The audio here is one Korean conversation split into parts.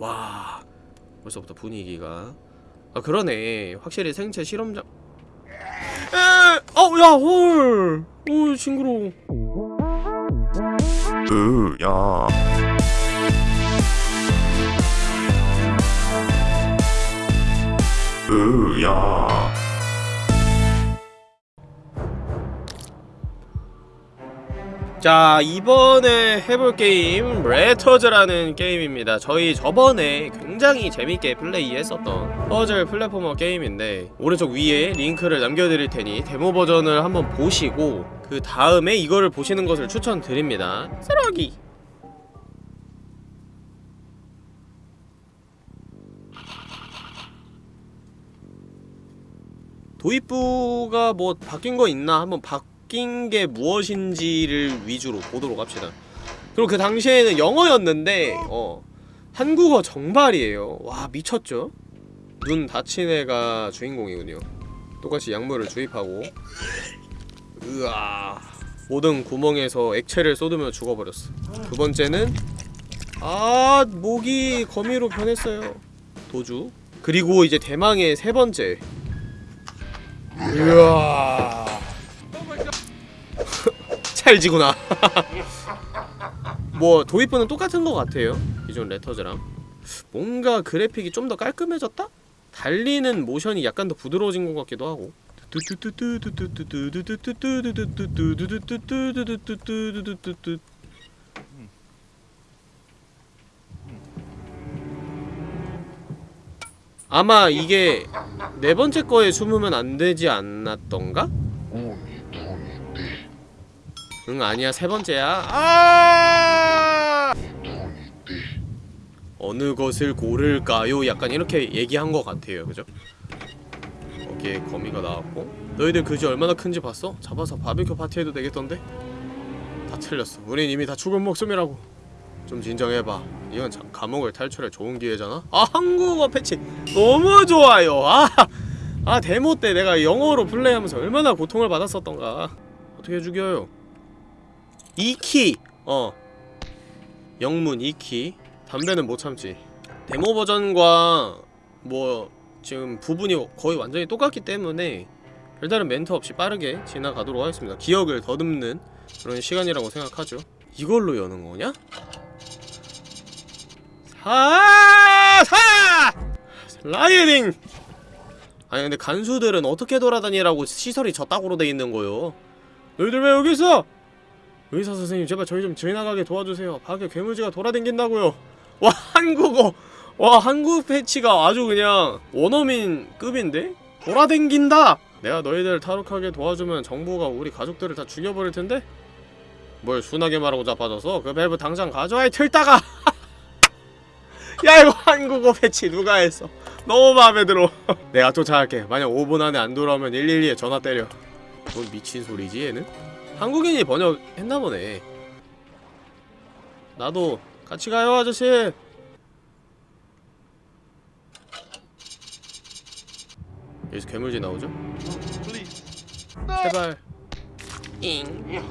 와 벌써부터 분위기가. 아 그러네. 확실히 생체 실험장 에! 어야 헐! 오 징그러워. 으야. 으야 자 이번에 해볼 게임 Letters라는 게임입니다. 저희 저번에 굉장히 재밌게 플레이했었던 퍼즐 platformer 게임인데 오른쪽 위에 링크를 남겨드릴 테니 데모 버전을 한번 보시고 그 다음에 이거를 보시는 것을 추천드립니다. 쓰러기! 도입부가 뭐 바뀐 거 있나 한번 바 뀐 게 무엇인지를 위주로 보도록 합시다. 그리고 그 당시에는 영어였는데 어 한국어 정발이에요. 와 미쳤죠? 눈 다친 애가 주인공이군요. 똑같이 약물을 주입하고 으아 모든 구멍에서 액체를 쏟으며 죽어버렸어. 두 번째는 아 목이 거미로 변했어요. 도주 그리고 이제 대망의 세 번째 이야 찰지구나 뭐 도입부는 똑같은 것 같아요 기존 레터즈랑 뭔가 그래픽이 좀 더 깔끔해졌다? 달리는 모션이 약간 더 부드러워진 것 같기도 하고 아마 이게 네 번째 거에 숨으면 안 되지 않았던가? 응 아니야 세 번째야 아 어느 것을 고를까요? 약간 이렇게 얘기한 것 같아요 그죠? 거기에 거미가 나왔고 너희들 그지 얼마나 큰지 봤어? 잡아서 바비큐 파티해도 되겠던데? 다 틀렸어 우린 이미 다 죽은 목숨이라고 좀 진정해봐 이건 참 감옥을 탈출할 좋은 기회잖아? 아 한국어 패치 너무 좋아요 아, 아 데모 때 내가 영어로 플레이하면서 얼마나 고통을 받았었던가 어떻게 죽여요? 2키! 어 영문 2키 담배는 못 참지 데모 버전과 뭐 지금 부분이 거의 완전히 똑같기 때문에 별다른 멘트 없이 빠르게 지나가도록 하겠습니다 기억을 더듬는 그런 시간이라고 생각하죠 이걸로 여는 거냐? 사! 사! 라이딩! 아니 근데 간수들은 어떻게 돌아다니라고 시설이 저따구로 돼 있는 거요 너희들 왜 여기 있어? 의사 선생님 제발 저희 좀 지나가게 도와주세요 밖에 괴물지가 돌아다닌다고요 와 한국어 와 한국 패치가 아주 그냥 원어민 급인데? 돌아댕긴다! 내가 너희들 탈옥하게 도와주면 정부가 우리 가족들을 다 죽여버릴 텐데? 뭘 순하게 말하고 자빠져서 그 밸브 당장 가져와 이 틀다가 야 이거 한국어 패치 누가 했어 너무 마음에 들어 내가 쫓아갈게 만약 5분 안에 안 돌아오면 112에 전화 때려 뭔 미친 소리지 얘는? 한국인이 번역했나 보네. 나도 같이 가요 아저씨. 여기서 괴물지 나오죠? 제발. 잉.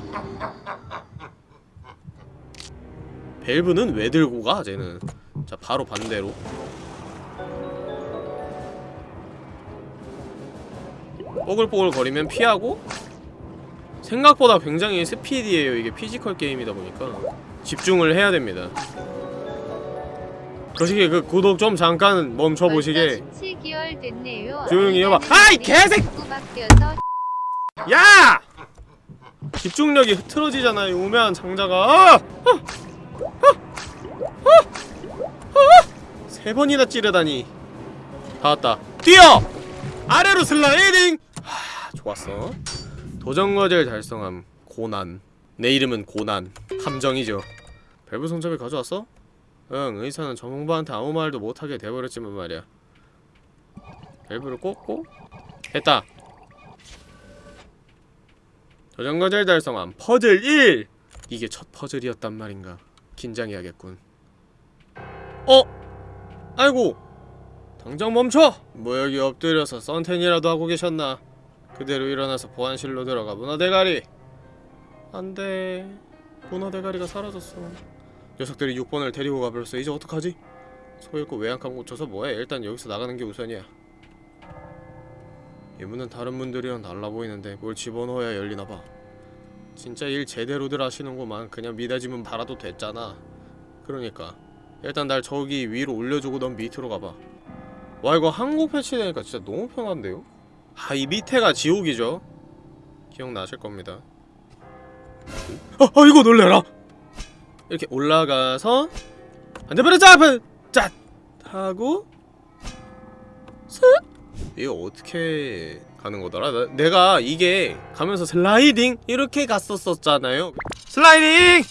밸브는 왜 들고 가 쟤는? 자 바로 반대로. 뽀글뽀글 거리면 피하고 생각보다 굉장히 스피디해요 이게 physical 게임이다 보니까 집중을 해야 됩니다 거시기 그 구독 좀 잠깐 멈춰보시게 조용히 해봐 아이 개새 야! 집중력이 흐트러지잖아요 우매한 장자가 아! 아! 아! 아! 세 번이나 찌르다니 다 왔다 뛰어! 아래로 슬라이딩! 하, 좋았어 도전과제를 달성함 고난. 내 이름은 고난. 함정이죠. 밸브 손잡이 가져왔어? 응 의사는 전문가한테 아무 말도 못하게 돼버렸지만 말이야. 밸브를 꽂고 했다. 도전과제를 달성함. 퍼즐 1! 이게 첫 퍼즐이었단 말인가. 긴장해야겠군. 어? 아이고! 당장 멈춰! 뭐 여기 엎드려서 썬텐이라도 하고 계셨나 그대로 일어나서 보안실로 들어가 문화대가리. 안돼. 문화대가리가 사라졌어. 녀석들이 6번을 데리고 가버렸어 이제 어떡하지? 소 잃고 외양간 고쳐서 뭐해? 일단 여기서 나가는 게 우선이야. 이 문은 다른 문들이랑 달라 보이는데 뭘 집어넣어야 열리나봐. 진짜 일 제대로들 하시는구만. 그냥 미닫이문 달아도 됐잖아. 그러니까. 일단 날 저기 위로 올려주고 넌 밑으로 가봐. 와 이거 한국 패치되니까 진짜 너무 편한데요? 아 이 밑에가 지옥이죠. 기억나실 겁니다. 아, 아 이거 놀래라. 이렇게 올라가서 안돼버려 잡은 짠! 하고 슥! 이거 어떻게 가는 거더라? 나- 내가 이게 가면서 슬라이딩 이렇게 갔었었잖아요. 슬라이딩!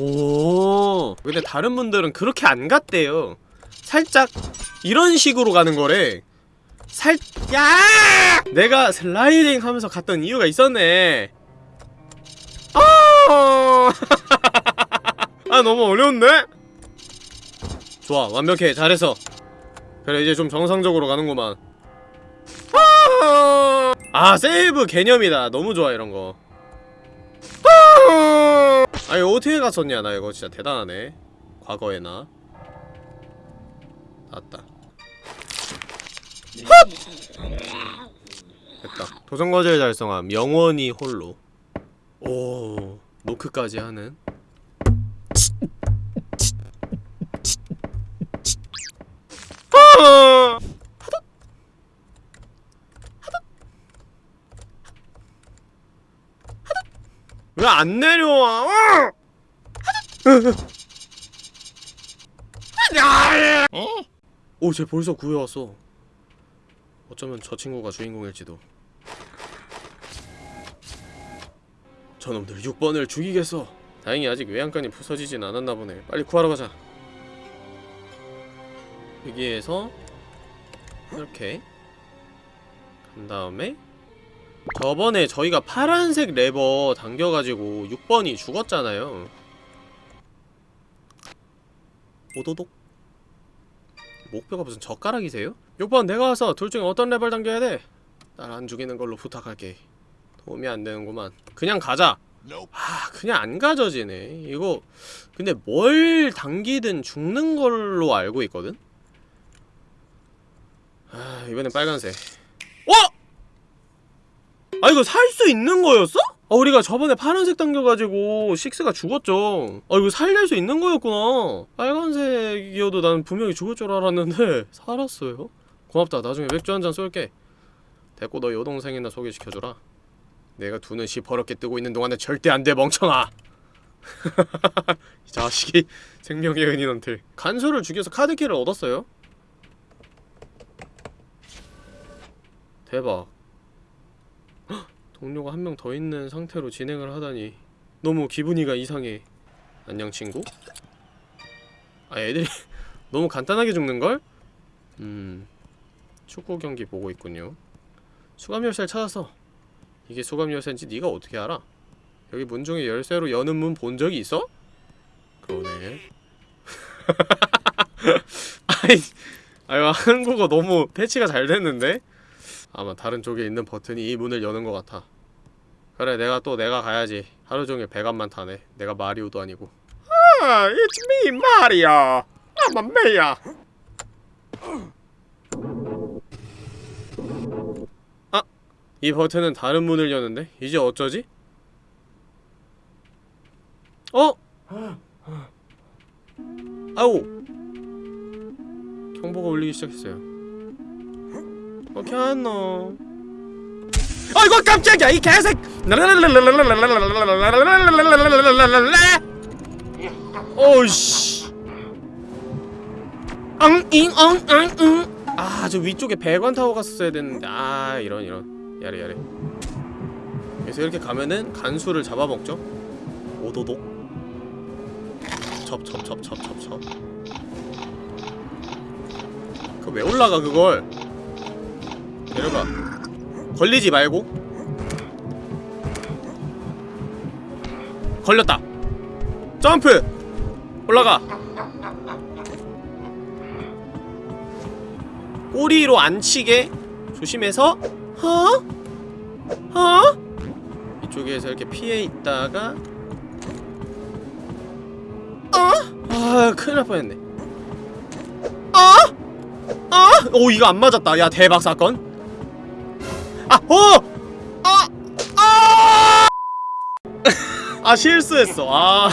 오! 근데 다른 분들은 그렇게 안 갔대요. 살짝 이런 식으로 가는 거래 살 야! 내가 슬라이딩 하면서 갔던 이유가 있었네. 아! 아 너무 어려운데? 좋아 완벽해. 잘했어. 그래 이제 좀 정상적으로 가는구만. 아, 아 세이브 개념이다. 너무 좋아 이런거. 아, 아니 어떻게 갔었냐 나 이거 진짜 대단하네. 과거에나. 나왔다 됐다 도전 과제를 달성함 영원히 홀로 오 노크까지 하는 아! 왜안 내려와? 오, 쟤 벌써 구해왔어. 어쩌면 저 친구가 주인공일지도. 저놈들 6번을 죽이겠어. 다행히 아직 외양간이 부서지진 않았나 보네. 빨리 구하러 가자. 여기에서 이렇게 간 다음에 저번에 저희가 파란색 레버 당겨가지고 6번이 죽었잖아요 오도독 목표가 무슨 젓가락이세요? 6번 내가 와서 둘 중에 어떤 레버를 당겨야 돼? 날 안 죽이는 걸로 부탁할게. 도움이 안 되는구만. 그냥 가자. 아 그냥 안 가져지네. 이거 근데 뭘 당기든 죽는 걸로 알고 있거든? 아 이번엔 빨간색. 어? 아 이거 살 수 있는 거였어? 아 우리가 저번에 파란색 당겨가지고 식스가 죽었죠. 아 이거 살릴 수 있는 거였구나. 빨간색이어도 난 분명히 죽을 줄 알았는데 살았어요 고맙다. 나중에 맥주 한 잔 쏠게. 됐고 너 여동생이나 소개시켜줘라. 내가 두 눈 시퍼렇게 뜨고 있는 동안에 절대 안 돼 멍청아. 이 자식이 생명의 은인한테 간수를 죽여서 카드키를 얻었어요? 대박. 헉, 동료가 한 명 더 있는 상태로 진행을 하다니 너무 기분이가 이상해. 안녕 친구? 아 애들이 너무 간단하게 죽는걸? 음 축구 경기 보고 있군요. 수감 열쇠를 찾았어 이게 수감 열쇠인지 네가 어떻게 알아? 여기 문 중에 열쇠로 여는 문 본 적이 있어? 그러네. 아이 아유 한국어 너무 패치가 잘 됐는데? 아마 다른 쪽에 있는 버튼이 이 문을 여는 것 같아. 그래 내가 또 내가 가야지. 하루종일 배관만 타네. 내가 마리오도 아니고. 아 it's me 마리오 I'm a mayor 이 버튼은 다른 문을 여는데? 이제 어쩌지? 어? 아우! 경보가 울리기 시작했어요. 어떻게 하노? 아이고 깜짝이야! 이 개색 오이씨! 엉잉 엉엉응. 아저 위쪽에 배관 타워 갔었어야 됐는데. 아 이런 이런 야래 야래. 그래서 이렇게 가면은 간수를 잡아먹죠. 오도독. 첩첩첩첩첩첩. 그왜 올라가 그걸? 내려가. 걸리지 말고. 걸렸다. 점프! 올라가. 꼬리로 안 치게 조심해서 어? 어? 이쪽에서 이렇게 피해 있다가 어? 아 큰일 날 뻔했네 아! 아! 오 이거 안 맞았다 야 대박 사건 아! 어! 아! 아! 아 실수했어 아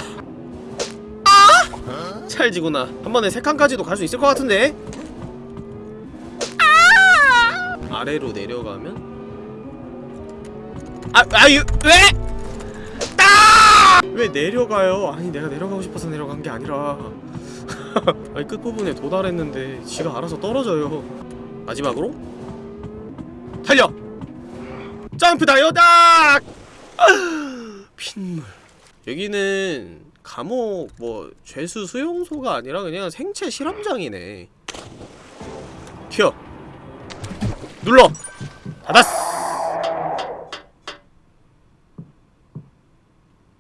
아! 찰지구나 한 번에 세 칸까지도 갈 수 있을 것 같은데 아! 아래로 내려가면 아! 아유 왜? 아! 왜 내려가요? 아니 내가 내려가고 싶어서 내려간 게 아니라 아니 끝부분에 도달했는데 지가 알아서 떨어져요 마지막으로 달려! 점프 다이어닥! 핏물 여기는 감옥 뭐 죄수 수용소가 아니라 그냥 생체 실험장이네 튀어 눌러. 닫았어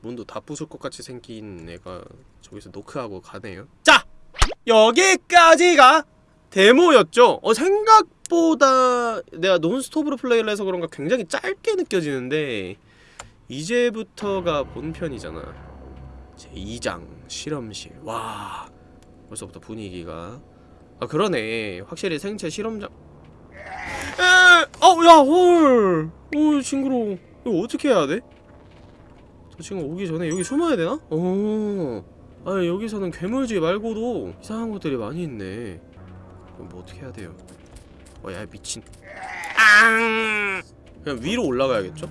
문도 다 부술 것 같이 생긴 애가 저기서 노크하고 가네요. 자! 여기까지가 데모였죠. 어 생각보다 내가 논스톱으로 플레이를 해서 그런가 굉장히 짧게 느껴지는데 이제부터가 본편이잖아. 제2장 실험실. 와 벌써부터 분위기가. 아 그러네. 확실히 생체 실험장 에! 어야 헐! 오 징그러워 이거 어떻게 해야 돼? 저 친구 오기 전에 여기 숨어야 되나? 어. 아 여기서는 괴물쥐 말고도 이상한 것들이 많이 있네. 그럼 뭐 어떻게 해야 돼요? 어야 미친. 앙. 그냥 위로 올라가야겠죠?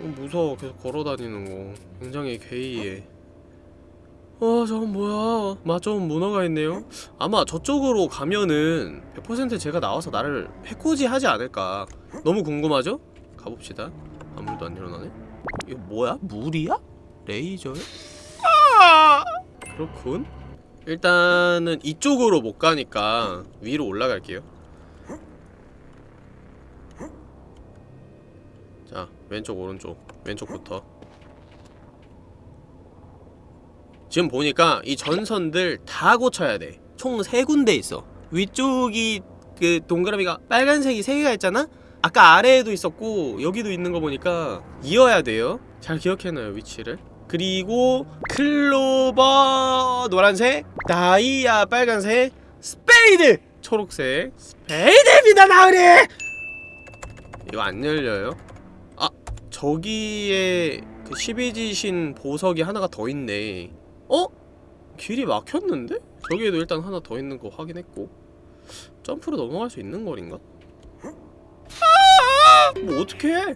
어, 무서워 계속 걸어다니는 거 굉장히 괴이해. 와 저건 뭐야 맞좀 문어가 있네요 아마 저쪽으로 가면은 100% 제가 나와서 나를 해코지 하지 않을까 너무 궁금하죠? 가봅시다 아무도 안 일어나네 이거 뭐야? 물이야? 레이저야? 아! 그렇군 일단은 이쪽으로 못 가니까 위로 올라갈게요 자 왼쪽 오른쪽 왼쪽부터 지금 보니까 이 전선들 다 고쳐야 돼. 총 세 군데 있어. 위쪽이 그 동그라미가 빨간색이 세 개가 있잖아? 아까 아래에도 있었고 여기도 있는 거 보니까 이어야 돼요. 잘 기억해놔요 위치를. 그리고 클로버 노란색, 다이아 빨간색, 스페이드 초록색. 스페이드입니다 나으리. 이거 안 열려요? 아 저기에 그 12지신 보석이 하나가 더 있네. 어? 길이 막혔는데? 저기에도 일단 하나 더 있는 거 확인했고 점프로 넘어갈 수 있는 거리인가? 아! 뭐 어떡해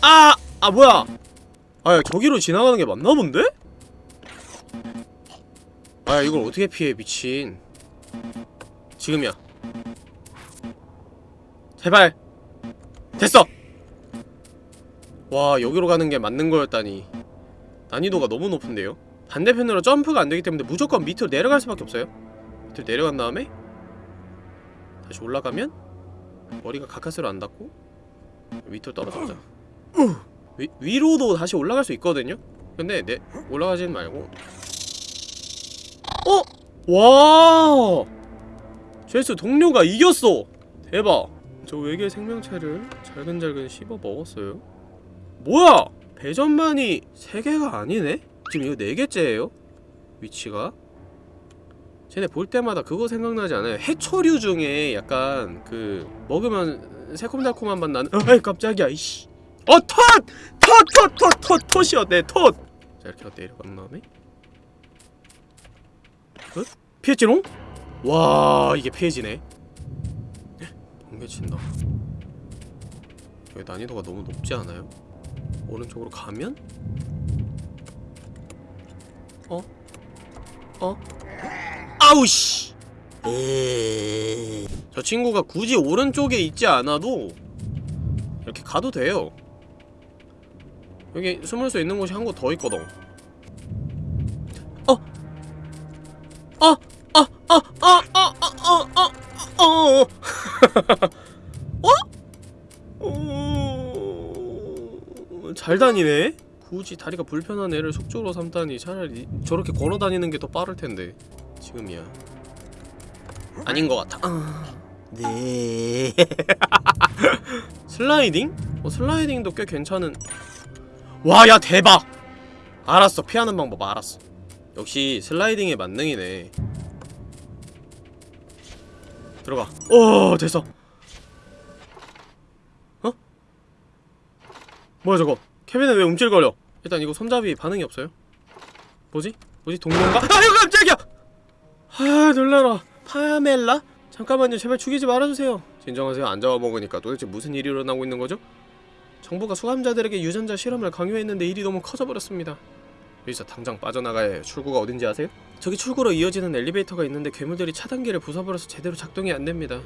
아! 아 뭐야 아야 저기로 지나가는 게 맞나 본데? 아 이걸 어떻게 피해 미친 지금이야 제발 됐어 와 여기로 가는 게 맞는 거였다니. 난이도가 너무 높은데요? 반대편으로 점프가 안 되기 때문에 무조건 밑으로 내려갈 수밖에 없어요? 밑으로 내려간 다음에 다시 올라가면 머리가 가까스로 안 닿고 밑으로 떨어져보자 위, 위로도 다시 올라갈 수 있거든요? 근데 내 올라가진 말고. 어? 와 죄수 동료가 이겼어! 대박! 저 외계 생명체를 잘근잘근 씹어 먹었어요 뭐야! 배전만이 3개가 아니네? 지금 이거 4개째예요? 위치가? 쟤네 볼 때마다 그거 생각나지 않아요? 해초류 중에 약간 그 먹으면 새콤달콤한 맛 나는 어이 깜짝이야 이씨 어 톳! 톳! 톳! 톳! 톳! 톳이었네 톳! 자 이렇게 내려간 다음에 어? 피했지롱? 와 이게 피해지네 번개친다 여기 난이도가 너무 높지 않아요? 오른쪽으로 가면? 어? 어? 아우씨! 저 친구가 굳이 오른쪽에 있지 않아도 이렇게 가도 돼요 여기 숨을 수 있는 곳이 한 곳 더 있거든 다니네? 굳이 다리가 불편한 애를 속주로 삼다니 차라리 저렇게 걸어 다니는 게 더 빠를 텐데 지금이야. 아닌 것 같아. 아, 네. 슬라이딩? 어 슬라이딩도 꽤 괜찮은. 와 야 대박! 알았어 피하는 방법 알았어. 역시 슬라이딩의 만능이네. 들어가. 오 됐어. 어? 뭐야 저거 케빈은 왜 움찔거려? 일단 이거 손잡이 반응이 없어요? 뭐지? 뭐지? 동료인가? 아유 깜짝이야! 아 놀라라. 파멜라? 잠깐만요. 제발 죽이지 말아주세요. 진정하세요. 안 잡아먹으니까 도대체 무슨 일이 일어나고 있는 거죠? 정부가 수감자들에게 유전자 실험을 강요했는데 일이 너무 커져버렸습니다. 여기서 당장 빠져나가야 해요. 출구가 어딘지 아세요? 저기 출구로 이어지는 엘리베이터가 있는데 괴물들이 차단기를 부숴버려서 제대로 작동이 안됩니다.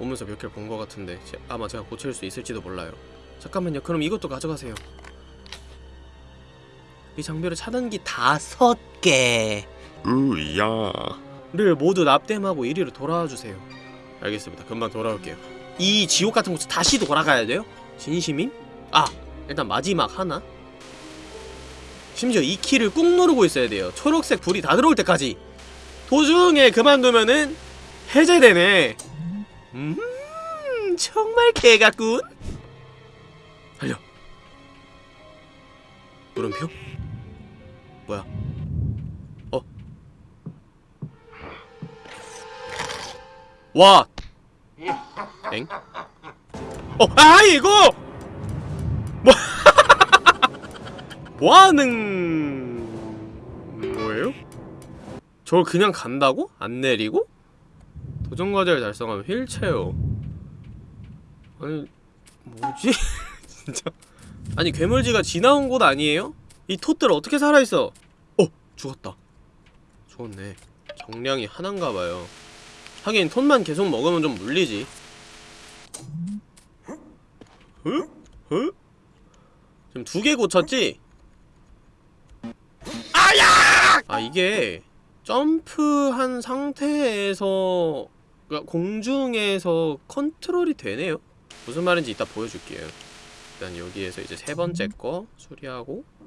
오면서 몇 개를 본 것 같은데. 제- 아마 제가 고칠 수 있을지도 몰라요. 잠깐만요. 그럼 이것도 가져가세요 이 장비로 차단기 다섯 개를 으야. 모두 납땜하고 이리로 돌아와 주세요. 알겠습니다. 금방 돌아올게요. 이 지옥 같은 곳에 다시 돌아가야 돼요? 진심임? 아 일단 마지막 하나? 심지어 이 키를 꾹 누르고 있어야 돼요. 초록색 불이 다 들어올 때까지. 도중에 그만두면은 해제되네. 음 정말 개같군. 달려. 물음표? 뭐야 어 와! 엥? 어, 아 이거! 뭐? 뭐하는 뭐예요? 저걸 그냥 간다고? 안 내리고? 도전 과제를 달성하면 휠체어 아니 뭐지? 진짜 아니 괴물지가 지나온 곳 아니에요? 이 톳들 어떻게 살아있어? 어! 죽었다 죽었네 정량이 하나인가봐요 하긴 톤만 계속 먹으면 좀 물리지 응? 응? 지금 두 개 고쳤지? 아야! 아 이게 점프한 상태에서 그러니까 공중에서 컨트롤이 되네요 무슨 말인지 이따 보여줄게요 일단 여기에서 이제 세 번째 거 수리하고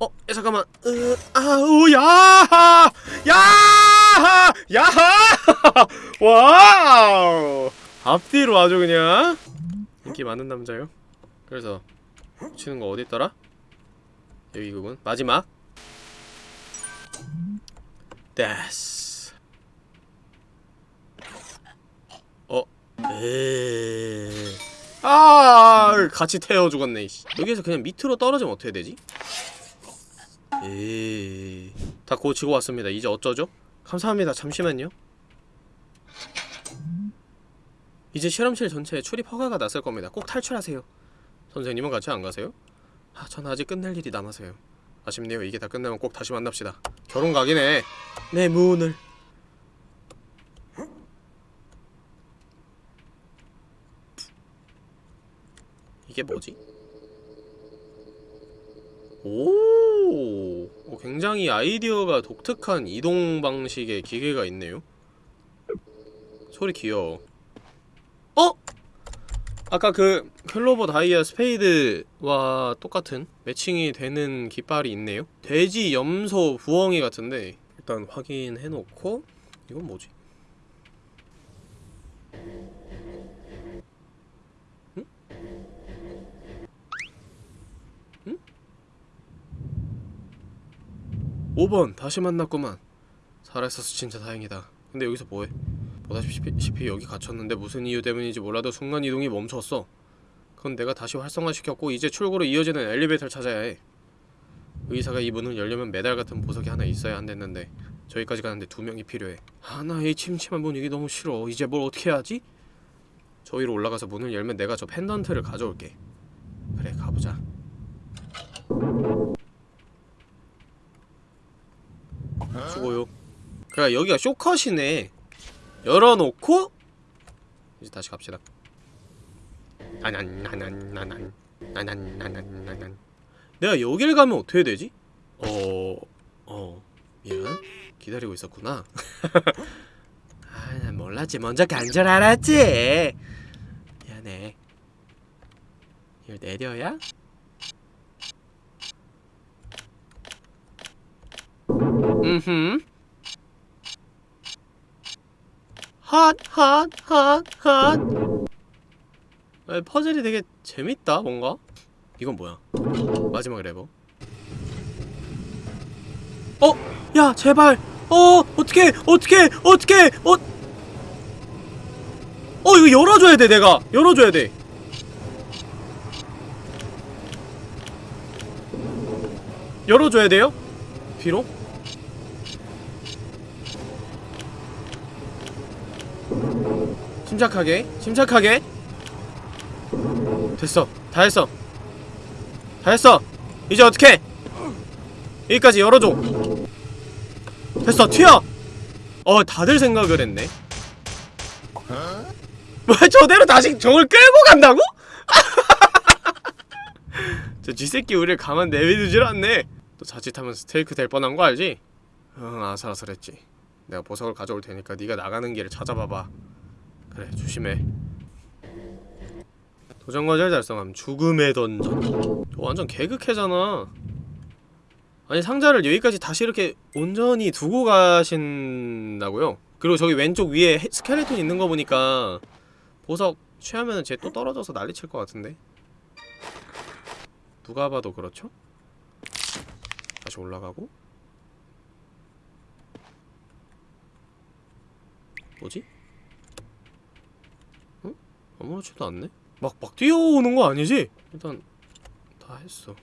어, 야, 잠깐만. 으, 아우, 야, 야, 야, 와우. 앞뒤로 아주 그냥 인기 많은 남자요. 그래서 치는 거 어디 있더라? 여기 그분 마지막. 데스. 어, 에. 아, 같이 태워 죽었네. 여기에서 그냥 밑으로 떨어지면 어떻게 되지? 에. 다 고치고 왔습니다. 이제 어쩌죠? 감사합니다. 잠시만요. 이제 실험실 전체에 출입 허가가 났을 겁니다. 꼭 탈출하세요. 선생님은 같이 안 가세요? 아, 전 아직 끝낼 일이 남아서요. 아쉽네요. 이게 다 끝나면 꼭 다시 만납시다. 결혼 각이네. 내 문을. 이게 뭐지? 오, 오, 굉장히 아이디어가 독특한 이동 방식의 기계가 있네요. 소리 귀여워. 어? 아까 그 클로버 다이아 스페이드와 똑같은 매칭이 되는 깃발이 있네요. 돼지 염소 부엉이 같은데 일단 확인해놓고 이건 뭐지? 5번 다시 만났구만. 살아있어서 진짜 다행이다. 근데 여기서 뭐해? 보다시피 여기 갇혔는데 무슨 이유 때문인지 몰라도 순간이동이 멈췄어 그건 내가 다시 활성화시켰고 이제 출구로 이어지는 엘리베이터를 찾아야 해 의사가 이 문을 열려면 메달 같은 보석이 하나 있어야 한댔는데 저기까지 가는데 두 명이 필요해 하나 이 침침한 분위기 너무 싫어 이제 뭘 어떻게 하지? 저 위로 올라가서 문을 열면 내가 저 펜던트를 가져올게 그래 가보자 수고요. 그래 여기가 쇼컷이네. 열어놓고 이제 다시 갑시다. 나난 나난 나난 나난 나난 나난. 내가 여길 가면 어떻게 되지? 어... 어... 미안. 기다리고 있었구나. 아, 난 몰랐지. 먼저 간 줄 알았지. 미안해. 이걸 내려야? 음흠. 핫핫 핫핫 아, 퍼즐이 되게 재밌다 뭔가. 이건 뭐야? 마지막 레버. 어? 야 제발. 어 어떻게 어떻게 어떻게 어? 어 이거 열어줘야 돼 내가. 열어줘야 돼. 열어줘야 돼요? 뒤로? 침착하게 침착하게. 됐어. 다 했어. 다 했어. 이제 어떻게 여기까지 열어줘. 됐어. 튀어! 어 다들 생각을 했네. 뭐 저대로 다시 저걸 끌고 간다고? 저 쥐새끼 우리를 가만 내비두질 않네. 또 자칫하면 스테이크 될 뻔한 거 알지? 응 아슬아슬했지. 내가 보석을 가져올 테니까 네가 나가는 길을 찾아봐봐 그래 조심해 도전 과제를 달성함 죽음의 던전 저 완전 개극해잖아 아니 상자를 여기까지 다시 이렇게 온전히 두고 가신다고요? 그리고 저기 왼쪽 위에 해- 스켈레톤 있는 거 보니까 보석 취하면은 쟤또 떨어져서 난리칠 것 같은데 누가 봐도 그렇죠? 다시 올라가고 뭐지? 응? 아무렇지도 않네? 막, 막 뛰어오는 거 아니지? 일단 다 했어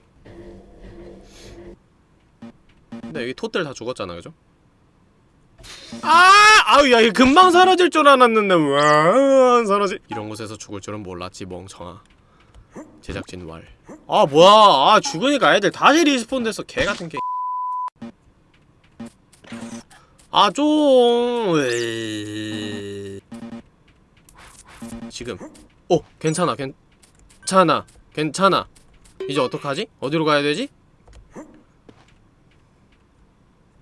근데 여기 톳들 다 죽었잖아 그죠? 아! 아우 야 이거 금방 사라질 줄 알았는데 와 사라지 이런 곳에서 죽을 줄은 몰랐지 멍청아 제작진 왈. 아 뭐야? 아 죽으니까 애들 다시 respawn 됐어. 개 같은 게. 아 좀. 에이. 지금. 어 괜찮아 괜찮아 괜찮아. 이제 어떡하지? 어디로 가야 되지?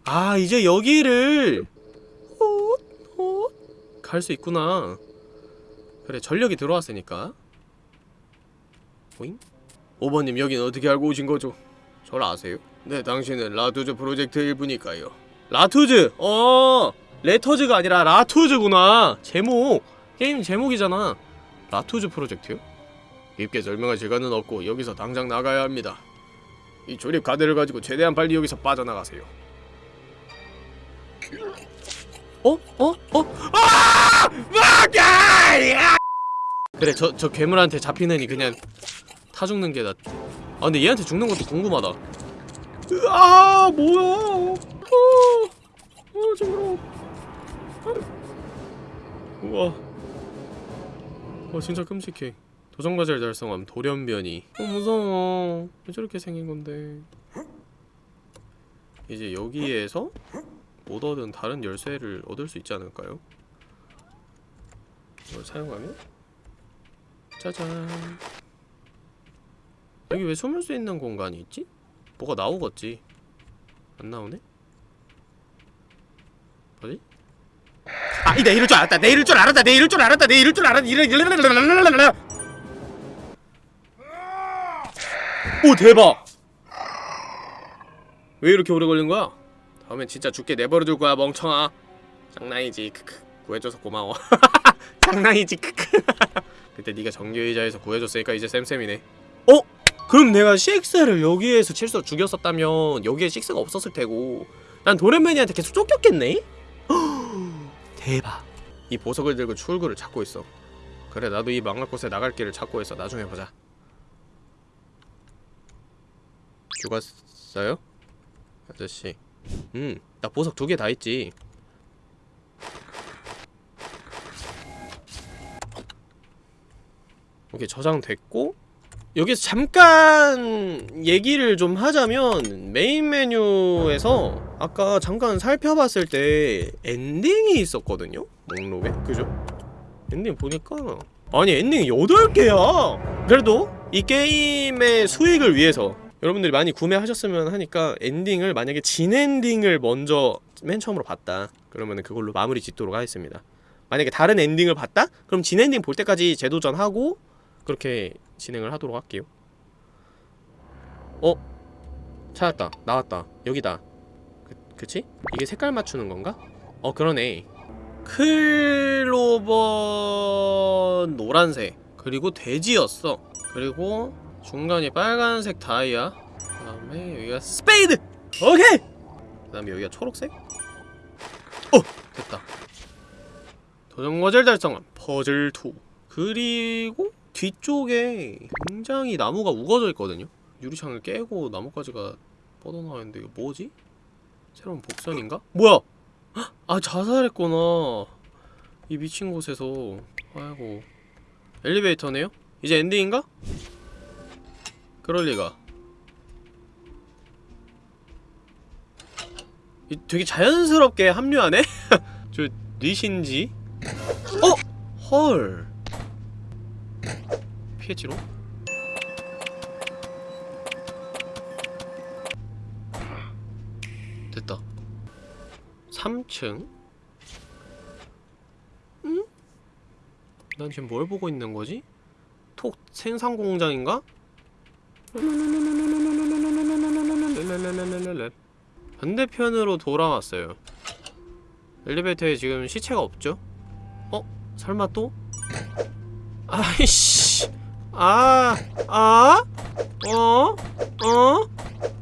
아 이제 여기를 갈 수 있구나. 그래 전력이 들어왔으니까. 보잉? 5번님 여긴 어떻게 알고 오신 거죠? 절 아세요? 네 당신은 라투즈 프로젝트 일부니까요 라투즈! 어 레터즈가 아니라 라투즈구나 제목 게임 제목이잖아 라투즈 프로젝트요? 깊게 설명할 시간은 없고 여기서 당장 나가야 합니다 이 조립 카드를 가지고 최대한 빨리 여기서 빠져나가세요 어? 어? 어? 아! 아! 그래 저, 저 괴물한테 잡히느니 그냥 타 죽는 게 낫. 아 근데 얘한테 죽는 것도 궁금하다. 아 뭐야? 어, 어 저거. 우와. 와 진짜 끔찍해. 도전과제를 달성함 돌연변이. 어 무서워. 왜 저렇게 생긴 건데? 이제 여기에서 못 얻은 다른 열쇠를 얻을 수 있지 않을까요? 이걸 사용하면 짜잔. 여기 왜 숨을 수 있는 공간이 있지? 뭐가 나오겠지? 안 나오네? 뭐지? 아, 내 이럴 줄 알았다. 내 이럴 줄 알았다. 내 이럴 줄 알았다. 내 이럴 줄 알았다. 이럴 이럴 오 대박. 왜 이렇게 오래 걸린 거야? 다음엔 진짜 죽게 내버려 둘 거야, 멍청아. 장난이지. 크크. 구해줘서 고마워. 장난이지. 크크. 그때 네가 정규의자에서 구해줬으니까 이제 쌤쌤이네. 어? 그럼 내가 CX를 여기에서 실수 죽였었다면 여기에 CX가 없었을 테고 난 도련맨이한테 계속 쫓겼겠네? 대박. 이 보석을 들고 출구를 찾고 있어. 그래 나도 이 망할 곳에 나갈 길을 찾고 있어. 나중에 보자. 죽었어요? 아저씨. 음나 보석 두 개 다 있지. 오케이 저장됐고 여기서 잠깐 얘기를 좀 하자면 메인 메뉴에서 아까 잠깐 살펴봤을 때 엔딩이 있었거든요? 목록에? 그죠? 엔딩 보니까 아니 엔딩이 8개야! 그래도 이 게임의 수익을 위해서 여러분들이 많이 구매하셨으면 하니까 엔딩을 만약에 진 엔딩을 먼저 맨 처음으로 봤다 그러면 그걸로 마무리 짓도록 하겠습니다 만약에 다른 엔딩을 봤다? 그럼 진 엔딩 볼 때까지 재도전하고 그렇게 진행을 하도록 할게요. 어? 찾았다. 나왔다. 여기다. 그, 그치? 이게 색깔 맞추는 건가? 어 그러네. 클로버 노란색. 그리고 돼지였어. 그리고 중간이 빨간색 다이아. 그 다음에 여기가 스페이드! 오케이! 그 다음에 여기가 초록색? 어! 됐다. 도전 과제를 달성한 퍼즐2 그리고 뒤쪽에 굉장히 나무가 우거져 있거든요 유리창을 깨고 나뭇가지가 뻗어나와 있는데 이거 뭐지? 새로운 복선인가? 뭐야! 헉! 아 자살했구나 이 미친 곳에서 아이고 엘리베이터네요? 이제 엔딩인가? 그럴리가 이 되게 자연스럽게 합류하네? 저 뉘신지? 어? 헐 피했지로? 됐다 3층? 응? 난 지금 뭘 보고 있는 거지? 톡 생산 공장인가? 반대편으로 돌아왔어요. 엘리베이터에 지금 시체가 없죠? 어? 설마 또? 아이씨. 아, 아? 어? 어?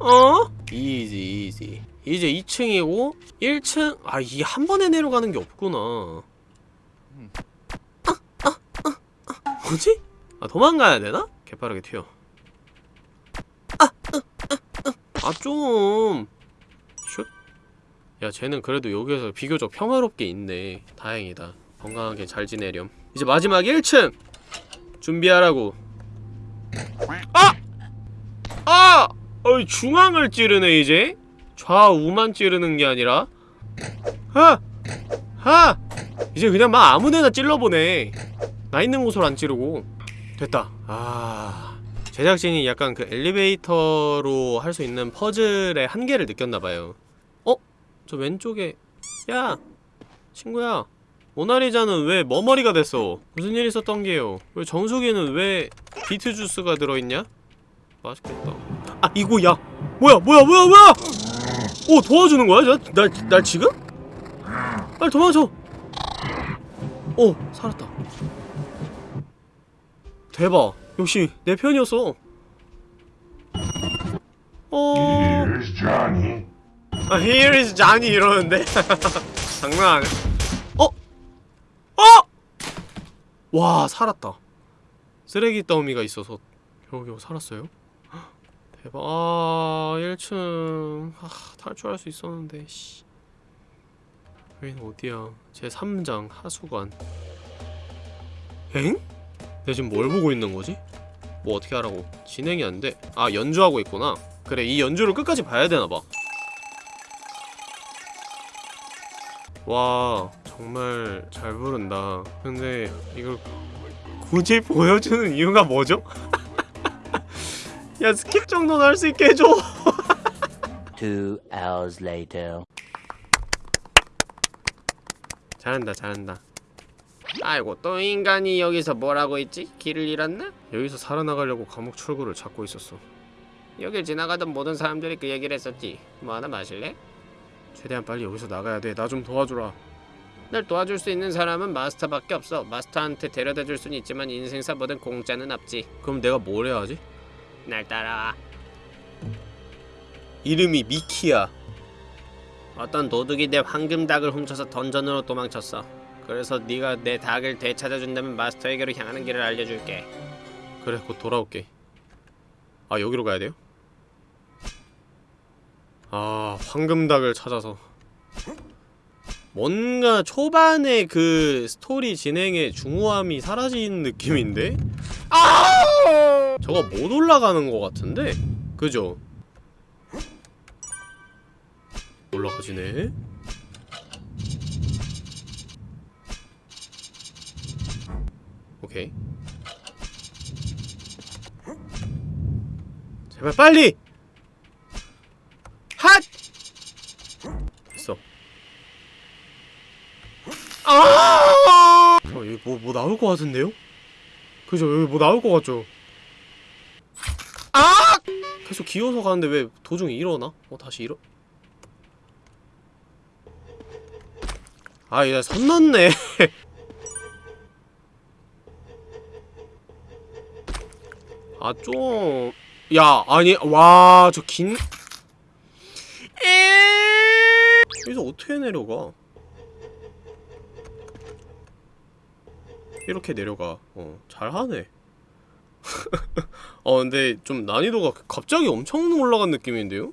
어? 이지, 이지. 이제 2층이고 1층 아, 이 한 번에 내려가는 게 없구나. 아, 아, 아, 아. 뭐지? 아, 도망가야 되나? 개빠르게 튀어. 아, 좀. 슛. 야, 쟤는 그래도 여기에서 비교적 평화롭게 있네. 다행이다. 건강하게 잘 지내렴. 이제 마지막 1층! 준비하라고. 아! 아! 어이, 중앙을 찌르네, 이제? 좌우만 찌르는 게 아니라. 하! 하! 이제 그냥 막 아무데나 찔러보네. 나 있는 곳으로 안 찌르고. 됐다. 아. 제작진이 약간 그 엘리베이터로 할 수 있는 퍼즐의 한계를 느꼈나봐요. 어? 저 왼쪽에 야! 친구야 모나리자는 왜 머머리가 됐어? 무슨 일 있었던 게요? 왜 정수기는 왜 비트 주스가 들어있냐? 맛있겠다 아 이거 야! 뭐야 뭐야 뭐야 뭐야! 오 도와주는 거야? 나, 날, 날 지금? 빨리 도망쳐! 오 살았다 대박 역시 내 편이었어 어... Here's Johnny. 아, here is Johnny 이러는데 장난 아니야 어? 어? 와 살았다. 쓰레기 더미가 있어서 겨우겨우 살았어요? 헉, 대박. 아 1층. 아, 탈출할 수 있었는데 씨. 여긴 어디야? 제 3장 하수관. 엥? 내가 지금 뭘 보고 있는 거지? 뭐 어떻게 하라고? 진행이 안돼. 아 연주하고 있구나. 그래 이 연주를 끝까지 봐야 되나봐. 와 정말 잘 부른다 근데 이걸 굳이 보여주는 이유가 뭐죠? 야 skip 정도는 할 수 있게 해줘 Two hours later. 잘한다 잘한다 아이고 또 인간이 여기서 뭐라고 있지? 길을 잃었나? 여기서 살아나가려고 감옥 출구를 찾고 있었어 여길 지나가던 모든 사람들이 그 얘기를 했었지 뭐 하나 마실래? 최대한 빨리 여기서 나가야 돼나 좀 도와주라 날 도와줄 수 있는 사람은 마스터밖에 없어. 마스터한테 데려다 줄 수는 있지만 인생사 뭐든 공짜는 없지. 그럼 내가 뭘 해야 하지? 날 따라와. 이름이 미키야. 어떤 도둑이 내 황금 닭을 훔쳐서 던전으로 도망쳤어. 그래서 네가 내 닭을 되찾아준다면 마스터에게로 향하는 길을 알려줄게. 그래 곧 돌아올게. 아 여기로 가야 돼요? 아 황금 닭을 찾아서 뭔가 초반에 그 스토리 진행의 중후함이 사라진 느낌인데? 아! 저거 못 올라가는 것 같은데? 그죠? 올라가지네? 오케이 제발 빨리! 있어 아! 어, 여기 뭐, 뭐 나올 것 같은데요? 그죠? 여기 뭐 나올 것 같죠? 아! 계속 기어서 가는데 왜 도중에 일어나? 어, 다시 일어? 아, 얘선 넘네. 아, 좀... 야, 아니, 와, 저 긴... 에... 여기서 어떻게 내려가? 이렇게 내려가. 어, 잘하네. 어, 근데 좀 난이도가 갑자기 엄청 올라간 느낌인데요?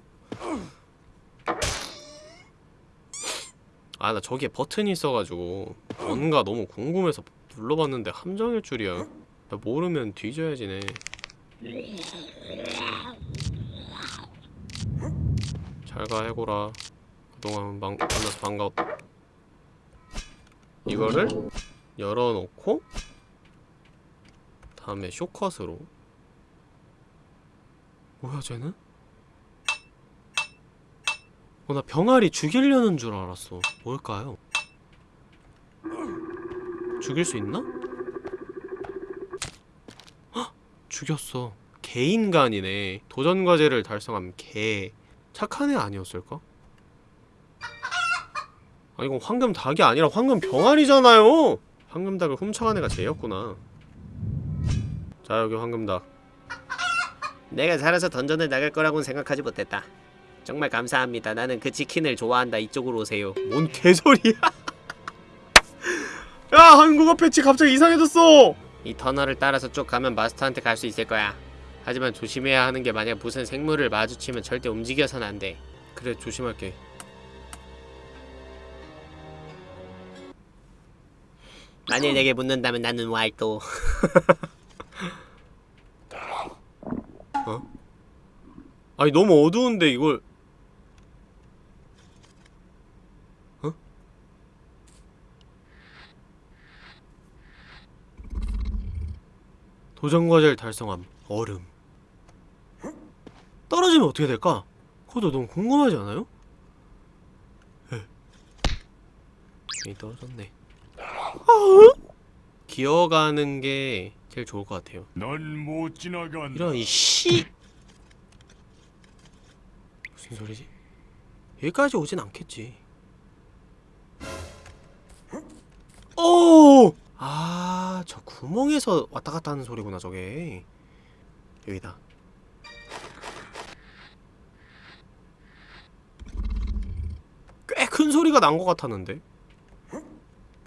아, 나 저기에 버튼이 있어가지고 뭔가 너무 궁금해서 눌러봤는데 함정일 줄이야. 나 모르면 뒤져야지네. 잘가 해고라. 그동안 만, 만나서 반가웠다. 이거를 열어놓고 다음에 쇼컷으로 뭐야 쟤는? 어 나 병아리 죽이려는 줄 알았어 뭘까요? 죽일 수 있나? 헉! 죽였어 개인간이네 도전과제를 달성함 개 착한 애 아니었을까? 아 이건 황금 닭이 아니라 황금 병아리잖아요 황금 닭을 훔쳐간 애가 쟤였구나. 자 여기 황금닭. 내가 살아서 던전을 나갈 거라고는 생각하지 못했다. 정말 감사합니다. 나는 그 치킨을 좋아한다. 이쪽으로 오세요. 뭔 개소리야? 야 한국어 패치 갑자기 이상해졌어! 이 터널을 따라서 쭉 가면 마스터한테 갈 수 있을 거야. 하지만 조심해야 하는 게 만약 무슨 생물을 마주치면 절대 움직여선 안돼. 그래 조심할게 만일 내게 묻는다면 나는 왈도 어? 아니 너무 어두운데 이걸 어? 도전과제를 달성함 얼음 떨어지면 어떻게 될까? 그것도 너무 궁금하지 않아요? 에. 괜히 떨어졌네 기어가는 게 제일 좋을 것 같아요 넌못 지나간다. 이런 이 씨. 무슨 소리지? 여기까지 오진 않겠지. 오! 아, 저 구멍에서 왔다 갔다 하는 소리구나, 저게. 여기다. 꽤 큰 소리가 난 것 같았는데.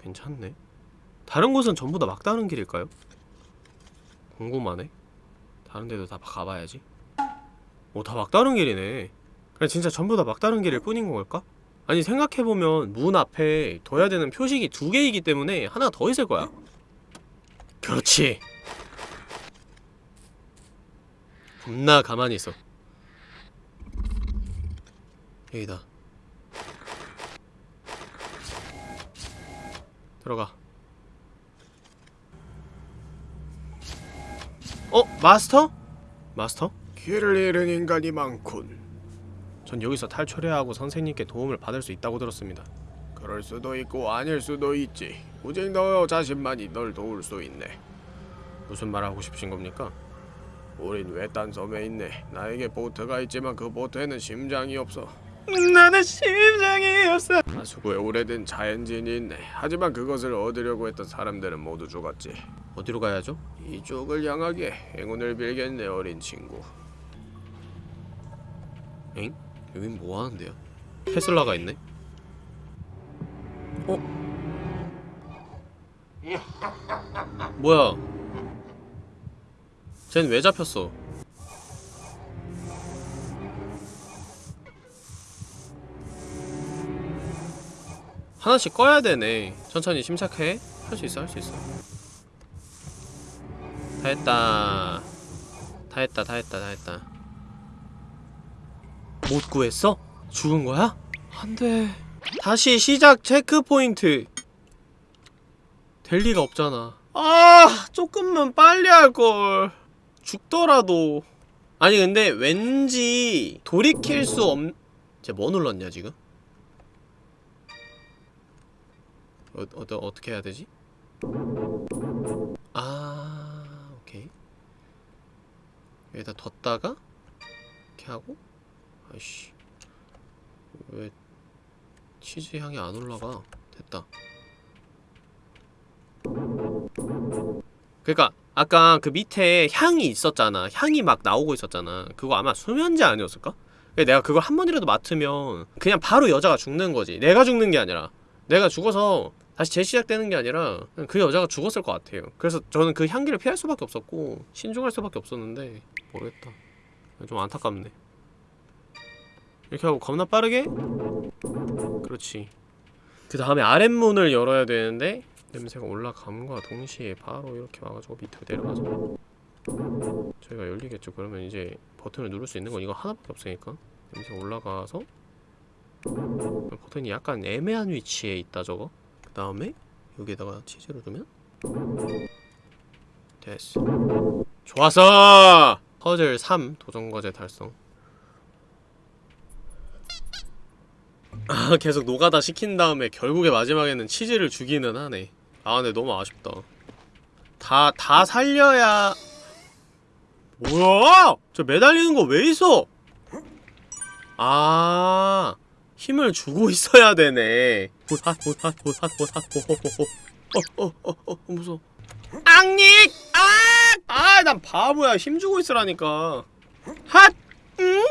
괜찮네. 다른 곳은 전부 다 막다른 길일까요? 궁금하네. 다른 데도 다 가봐야지. 오, 다 막다른 길이네. 그냥 진짜 전부 다 막다른 길일 뿐인 걸까? 아니 생각해보면 문 앞에 둬야 되는 표식이 두 개이기 때문에 하나 더 있을 거야. 그렇지. 겁나 가만히 있어. 여기다. 들어가. 어? 마스터? 마스터? 길을 잃은 인간이 많군. 전 여기서 탈출해야 하고 선생님께 도움을 받을 수 있다고 들었습니다. 그럴 수도 있고 아닐 수도 있지. 오직 너 자신만이 널 도울 수 있네. 무슨 말 하고 싶으신 겁니까? 우린 외딴 섬에 있네. 나에게 보트가 있지만 그 보트에는 심장이 없어. 나는 심장이 없어. 하수구에 오래된 자엔진이 있네. 하지만 그것을 얻으려고 했던 사람들은 모두 죽었지. 어디로 가야죠? 이쪽을 향하게 행운을 빌겠네 어린 친구. 엥? 여긴 뭐 하는데요? 테슬라가 있네. 어? 뭐야? 쟨 왜 잡혔어? 하나씩 꺼야 되네. 천천히 침착해. 할 수 있어, 할 수 있어. 다 했다. 다 했다, 다 했다, 다 했다. 못 구했어? 죽은 거야? 안 돼. 다시 시작 체크 포인트. 될 리가 없잖아. 아, 조금만 빨리 할 걸. 죽더라도. 아니 근데 왠지 돌이킬 수 없. 쟤뭐 눌렀냐 지금? 어, 어, 어떻게 해야 되지? 아 오케이. 여기다 뒀다가 이렇게 하고 아이씨. 왜 치즈 향이 안 올라가? 됐다. 그니까 아까 그 밑에 향이 있었잖아. 향이 막 나오고 있었잖아. 그거 아마 수면제 아니었을까? 근데 내가 그걸 한 번이라도 맡으면 그냥 바로 여자가 죽는 거지. 내가 죽는 게 아니라. 내가 죽어서 다시 재시작되는 게 아니라 그 여자가 죽었을 것 같아요. 그래서 저는 그 향기를 피할 수밖에 없었고 신중할 수밖에 없었는데 모르겠다. 좀 안타깝네. 이렇게 하고 겁나 빠르게? 그렇지. 그 다음에 아랫문을 열어야 되는데 냄새가 올라감과 동시에 바로 이렇게 와가지고 밑으로 내려가죠 저희가 열리겠죠. 그러면 이제 버튼을 누를 수 있는 건 이거 하나밖에 없으니까 냄새 올라가서 버튼이 약간 애매한 위치에 있다 저거 그 다음에 여기에다가 치즈를 두면 됐어. 좋았어! 퍼즐 3 도전과제 달성. 아 계속 노가다 시킨 다음에 결국에 마지막에는 치즈를 주기는 하네. 아 근데 너무 아쉽다. 다 다 살려야 뭐야? 저 매달리는 거 왜 있어? 아 힘을 주고 있어야 되네 보사 보사 보사 보사 호호호호 어어어어 무서워 앙닉 아 아 난 바보야 힘 주고 있으라니까 핫 응?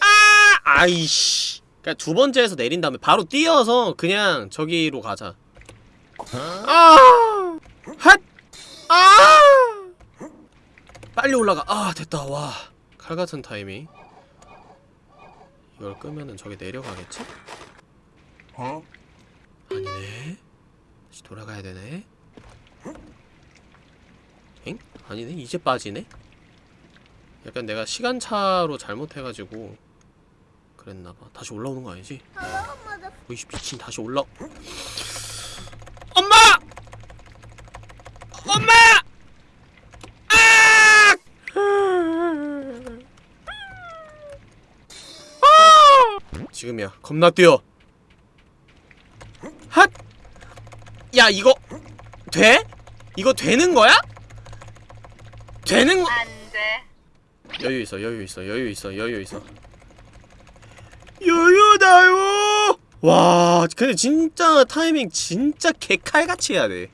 아 아이씨 그니까 두 번째에서 내린 다음에 바로 뛰어서 그냥 저기로 가자 아! 핫! 아! 빨리 올라가. 아, 됐다. 와. 칼 같은 타이밍. 이걸 끄면은 저기 내려가겠지? Huh? 아니네. 다시 돌아가야 되네. 엥? 아니네. 이제 빠지네. 약간 내가 시간차로 잘못해가지고 그랬나봐. 다시 올라오는 거 아니지? 오이씨 미친 다시 올라. 엄마! 엄마! 아! 아! 지금이야. 겁나 뛰어. 핫! 야 이거 돼? 이거 되는 거야? 되는 거? 안 돼. 여유 있어, 여유 있어, 여유 있어, 여유 있어. 여유다요. 와, 근데 진짜 타이밍 진짜 개칼같이 해야 돼.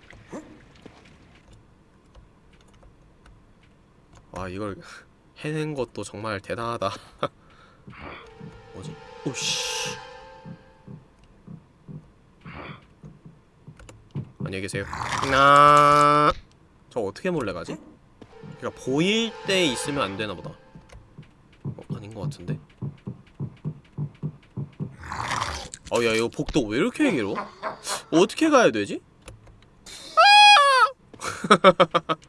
와, 이걸 해낸 것도 정말 대단하다. 오씨. 안녕히 계세요. 나. 저 어떻게 몰래 가지? 그러니까 보일 때 있으면 안 되나 보다. 어, 아닌 것 같은데. 어, 야, 이거 복도 왜 이렇게 길어? 어떻게 가야 되지?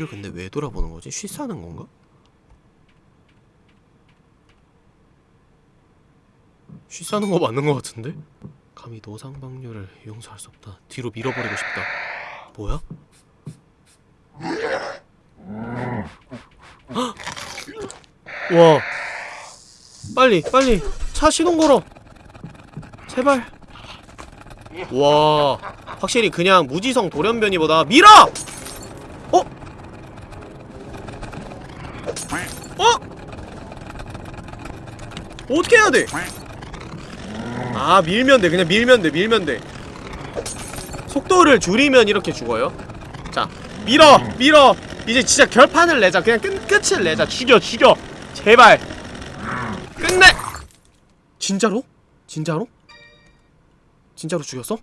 뒤를 근데 왜 돌아보는 거지? 쉬싸는 건가? 쉬싸는 거 맞는 거 같은데? 감히 노상방뇨를 용서할 수 없다. 뒤로 밀어버리고 싶다. 뭐야? 헉! 와. 빨리, 빨리. 차 시동 걸어. 제발. 와. 확실히 그냥 무지성 돌연변이보다 밀어! 어? 어? 돼? 아 밀면 돼. 그냥 밀면 돼 밀면 돼. 속도를 줄이면 이렇게 죽어요. 자 밀어 밀어. 이제 진짜 결판을 내자. 그냥 끝, 끝을 내자. 죽여 죽여. 제발. 끝내. 진짜로? 진짜로? 진짜로 죽였어?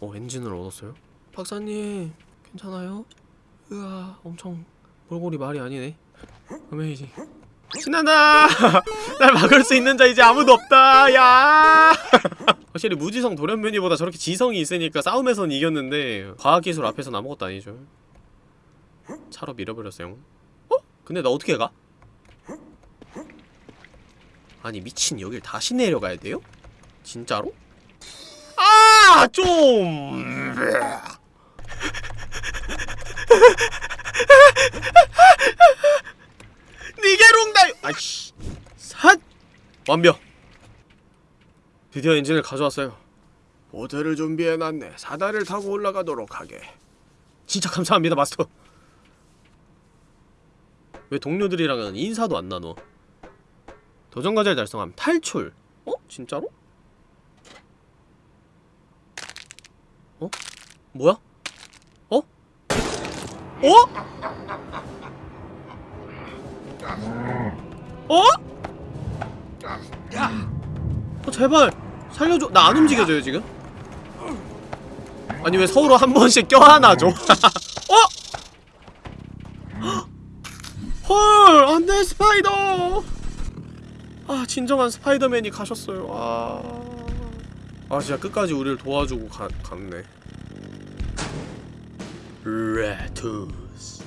어 엔진을 얻었어요? 박사님 괜찮아요? 으아 엄청 몰골이 말이 아니네. 어메이징 신난다! 날 막을 수 있는 자 이제 아무도 없다! 야! 확실히 무지성 돌연변이보다 저렇게 지성이 있으니까 싸움에선 이겼는데 과학기술 앞에선 아무것도 아니죠 차로 밀어버렸어요 어? 근데 나 어떻게 가? 아니 미친 여길 다시 내려가야 돼요? 진짜로? 아! 좀... 니게롱다요 아이씨 삿 완벽 드디어 엔진을 가져왔어요 모델을 준비해놨네. 사다리를 타고 올라가도록 하게. 진짜 감사합니다 마스터 왜 동료들이랑은 인사도 안 나눠 도전과제를 달성함 탈출 어? 진짜로? 어? 뭐야? 어? 어? 어? 어 제발. 살려줘. 나 안 움직여져요 지금? 아니 왜 서로 한 번씩 껴안아줘? 어? 헐 안돼 스파이더! 아 진정한 스파이더맨이 가셨어요. 아, 아 진짜 끝까지 우리를 도와주고 가, 갔네. 레투스.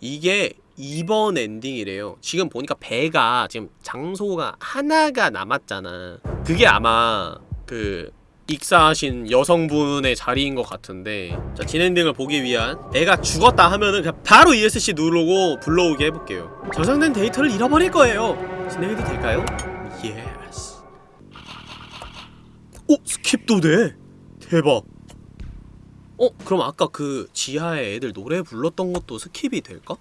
이게 2번 엔딩이래요 지금 보니까 배가 지금 장소가 하나가 남았잖아 그게 아마 그 익사하신 여성분의 자리인 것 같은데 자 진엔딩을 보기 위한 내가 죽었다 하면은 그냥 바로 ESC 누르고 불러오게 해볼게요 저장된 데이터를 잃어버릴 거예요 진행해도 될까요? yes 오! skip도 돼! 대박 어? 그럼 아까 그 지하에 애들 노래 불렀던 것도 skip이 될까?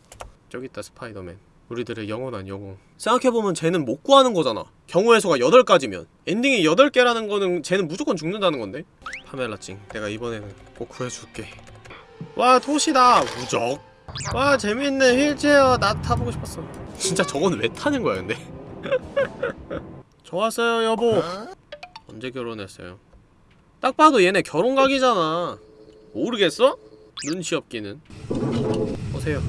저기 있다 스파이더맨. 우리들의 영원한 영웅. 생각해보면 쟤는 못 구하는 거잖아. 경우의 수가 8가지면. 엔딩이 8개라는 거는 쟤는 무조건 죽는다는 건데. 파멜라 찡 내가 이번에는 꼭 구해줄게. 와 도시다! 무적! 와 재밌네. 휠체어 나 타보고 싶었어. 진짜 저건 왜 타는 거야 근데? 좋았어요 여보. 언제 결혼했어요? 딱 봐도 얘네 결혼각이잖아. 모르겠어? 눈치 없기는. 오세요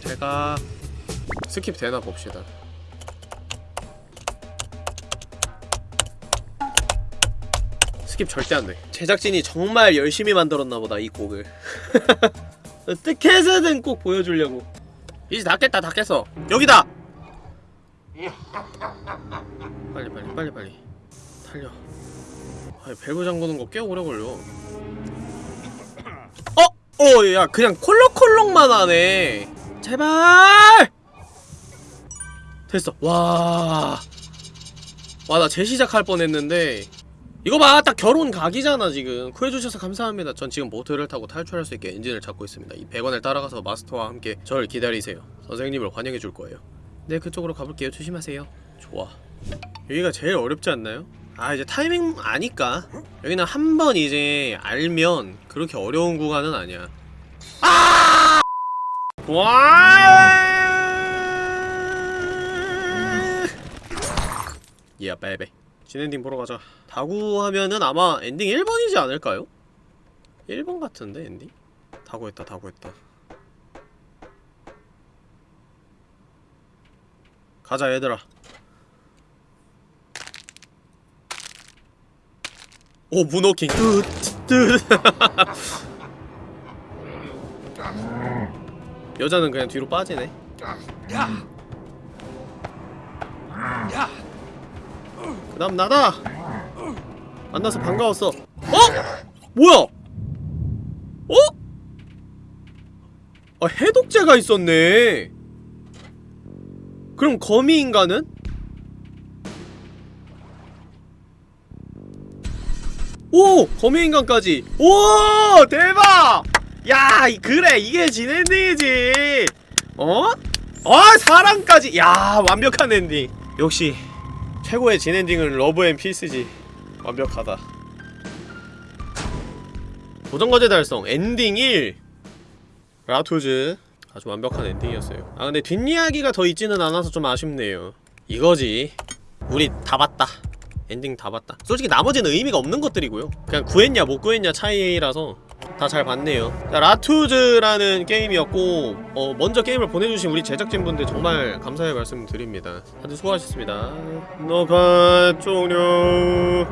제가 skip 되나 봅시다. 스킵 절대 안 돼. 제작진이 정말 열심히 만들었나 보다 이 곡을. 어떻게 해서든 꼭 보여주려고. 이제 다 깼다 다 깼어. 여기다. 빨리 빨리 빨리 빨리 달려. 아, 밸브 잠그는 거 꽤 오래 걸려. 어? 어, 야, 그냥 콜록콜록만 하네. 제발! 됐어. 와. 와, 나 재시작할 뻔 했는데. 이거 봐! 딱 결혼 각이잖아, 지금. 구해주셔서 감사합니다. 전 지금 보트를 타고 탈출할 수 있게 엔진을 잡고 있습니다. 이 100원을 따라가서 마스터와 함께 저를 기다리세요. 선생님을 환영해 줄 거예요. 네, 그쪽으로 가볼게요. 조심하세요. 좋아. 여기가 제일 어렵지 않나요? 아, 이제 타이밍 아니까. 여기는 한 번 이제 알면 그렇게 어려운 구간은 아니야. 아! 와! 야, 빼빼. 진엔딩 보러 가자. 다 구하면은 아마 엔딩 1번이지 않을까요? 1번 같은데, 엔딩? 다 구했다, 다 구했다. 가자, 얘들아. 오, moonwalking. 뚜, 뚜. 여자는 그냥 뒤로 빠지네. 그다음 나다. 만나서 반가웠어. 어? 뭐야? 어? 아 해독제가 있었네. 그럼 거미 인간은? 오! 거미 인간까지. 오! 대박! 야, 이- 그래 이게 진엔딩이지. 어? 어, 사랑까지. 야, 완벽한 엔딩. 역시 최고의 진엔딩은 love and peace지. 완벽하다. 도전과제 달성 엔딩 1 라투즈 아주 완벽한 엔딩이었어요 아 근데 뒷이야기가 더 있지는 않아서 좀 아쉽네요 이거지 우리 다 봤다 엔딩 다 봤다. 솔직히 나머지는 의미가 없는 것들이고요. 그냥 구했냐 못 구했냐 차이라서 다 잘 봤네요. 자, 라투즈라는 게임이었고 어, 먼저 게임을 보내주신 우리 제작진분들 정말 감사의 말씀 드립니다. 다들 수고하셨습니다. 녹화 종료